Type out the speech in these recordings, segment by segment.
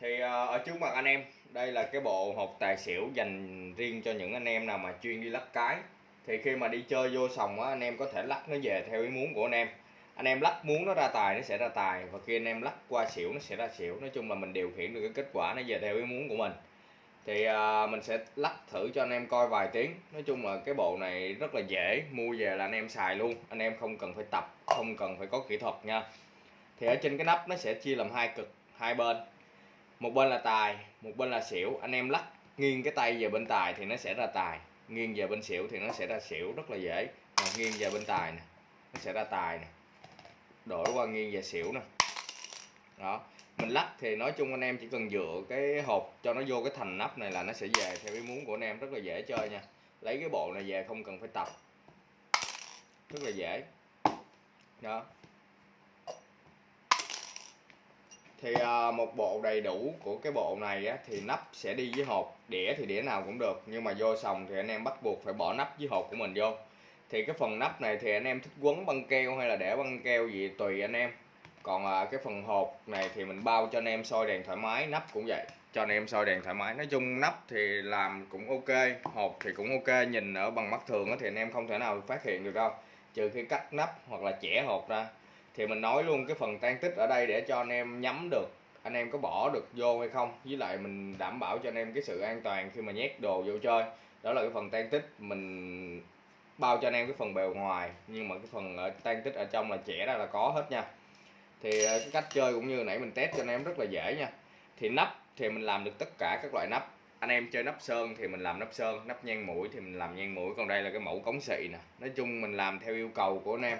thì ờ, ở trước mặt anh em đây là cái bộ hộp tài xỉu dành riêng cho những anh em nào mà chuyên đi lắc cái. Thì khi mà đi chơi vô sòng á anh em có thể lắc nó về theo ý muốn của anh em. Anh em lắc muốn nó ra tài nó sẽ ra tài. Và khi anh em lắc qua xỉu nó sẽ ra xỉu. Nói chung là mình điều khiển được cái kết quả nó về theo ý muốn của mình. Thì à, mình sẽ lắc thử cho anh em coi vài tiếng. Nói chung là cái bộ này rất là dễ mua về là anh em xài luôn. Anh em không cần phải tập không cần phải có kỹ thuật nha. Thì ở trên cái nắp nó sẽ chia làm hai cực hai bên một bên là tài, một bên là xỉu. Anh em lắc nghiêng cái tay về bên tài thì nó sẽ ra tài. Nghiêng về bên xỉu thì nó sẽ ra xỉu, rất là dễ. Mà nghiêng về bên tài nè, nó sẽ ra tài nè. Đổi qua nghiêng về xỉu nè. Đó, mình lắc thì nói chung anh em chỉ cần dựa cái hộp cho nó vô cái thành nắp này là nó sẽ về theo ý muốn của anh em, rất là dễ chơi nha. Lấy cái bộ này về không cần phải tập. Rất là dễ. Đó. Thì à, một bộ đầy đủ của cái bộ này á, thì nắp sẽ đi với hộp đĩa thì đĩa nào cũng được. Nhưng mà vô sòng thì anh em bắt buộc phải bỏ nắp với hộp của mình vô. Thì cái phần nắp này thì anh em thích quấn băng keo hay là để băng keo gì tùy anh em. Còn à, cái phần hộp này thì mình bao cho anh em soi đèn thoải mái nắp cũng vậy. Cho anh em soi đèn thoải mái. Nói chung nắp thì làm cũng ok hộp thì cũng ok nhìn ở bằng mắt thường thì anh em không thể nào phát hiện được đâu. Trừ khi cắt nắp hoặc là chẻ hộp ra thì mình nói luôn cái phần tan tích ở đây để cho anh em nhắm được, anh em có bỏ được vô hay không. Với lại mình đảm bảo cho anh em cái sự an toàn khi mà nhét đồ vô chơi. Đó là cái phần tan tích, mình bao cho anh em cái phần bề ngoài. Nhưng mà cái phần ở tan tích ở trong là trẻ ra là có hết nha. Thì ờ, cái cách chơi cũng như nãy mình test cho anh em rất là dễ nha. Thì nắp thì mình làm được tất cả các loại nắp. Anh em chơi nắp sơn thì mình làm nắp sơn, nắp nhang mũi thì mình làm nhang mũi. Còn đây là cái mẫu cống xị nè. Nói chung mình làm theo yêu cầu của anh em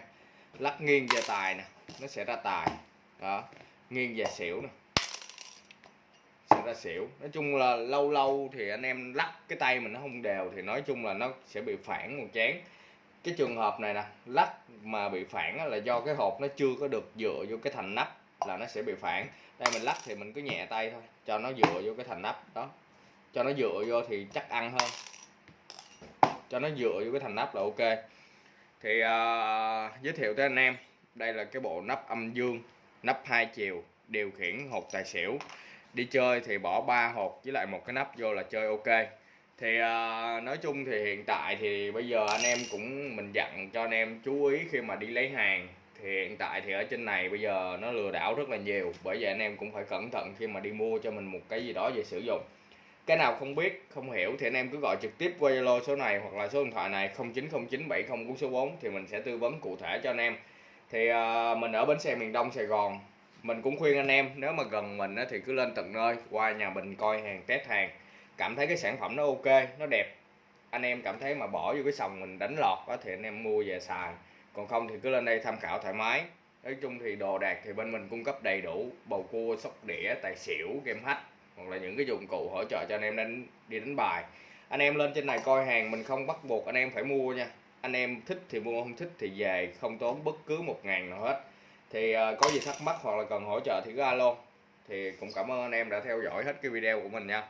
lắc nghiêng về tài nè, nó sẽ ra tài. Đó, nghiêng về xỉu nè, sẽ ra xỉu. Nói chung là lâu lâu thì anh em lắc cái tay mình nó không đều thì nói chung là nó sẽ bị phản một chén. Cái trường hợp này nè, lắc mà bị phản là do cái hộp nó chưa có được dựa vô cái thành nắp là nó sẽ bị phản. Đây mình lắc thì mình cứ nhẹ tay thôi, cho nó dựa vô cái thành nắp, đó. Cho nó dựa vô thì chắc ăn hơn cho nó dựa vô cái thành nắp là ok thì uh, giới thiệu tới anh em đây là cái bộ nắp âm dương nắp hai chiều điều khiển hộp tài xỉu. Đi chơi thì bỏ ba hộp với lại một cái nắp vô là chơi ok. Thì uh, nói chung thì hiện tại thì bây giờ anh em cũng mình dặn cho anh em chú ý khi mà đi lấy hàng. Thì hiện tại thì ở trên này bây giờ nó lừa đảo rất là nhiều bởi vậy anh em cũng phải cẩn thận khi mà đi mua cho mình một cái gì đó về sử dụng cái nào không biết không hiểu thì anh em cứ gọi trực tiếp qua Zalo số này hoặc là số điện thoại này 090970 số 4 thì mình sẽ tư vấn cụ thể cho anh em. Thì uh, mình ở bến xe miền Đông Sài Gòn mình cũng khuyên anh em nếu mà gần mình thì cứ lên tận nơi qua nhà mình coi hàng test hàng cảm thấy cái sản phẩm nó ok nó đẹp. Anh em cảm thấy mà bỏ vô cái sòng mình đánh lọt đó, thì anh em mua về xài còn không thì cứ lên đây tham khảo thoải mái. Nói chung thì đồ đạc thì bên mình cung cấp đầy đủ bầu cua sóc đĩa tài xỉu game hack hoặc là những cái dụng cụ hỗ trợ cho anh em đánh đi đánh bài. Anh em lên trên này coi hàng mình không bắt buộc anh em phải mua nha. Anh em thích thì mua không thích thì về không tốn bất cứ một ngàn nào hết. Thì uh, có gì thắc mắc hoặc là cần hỗ trợ thì cứ alo. Thì cũng cảm ơn anh em đã theo dõi hết cái video của mình nha.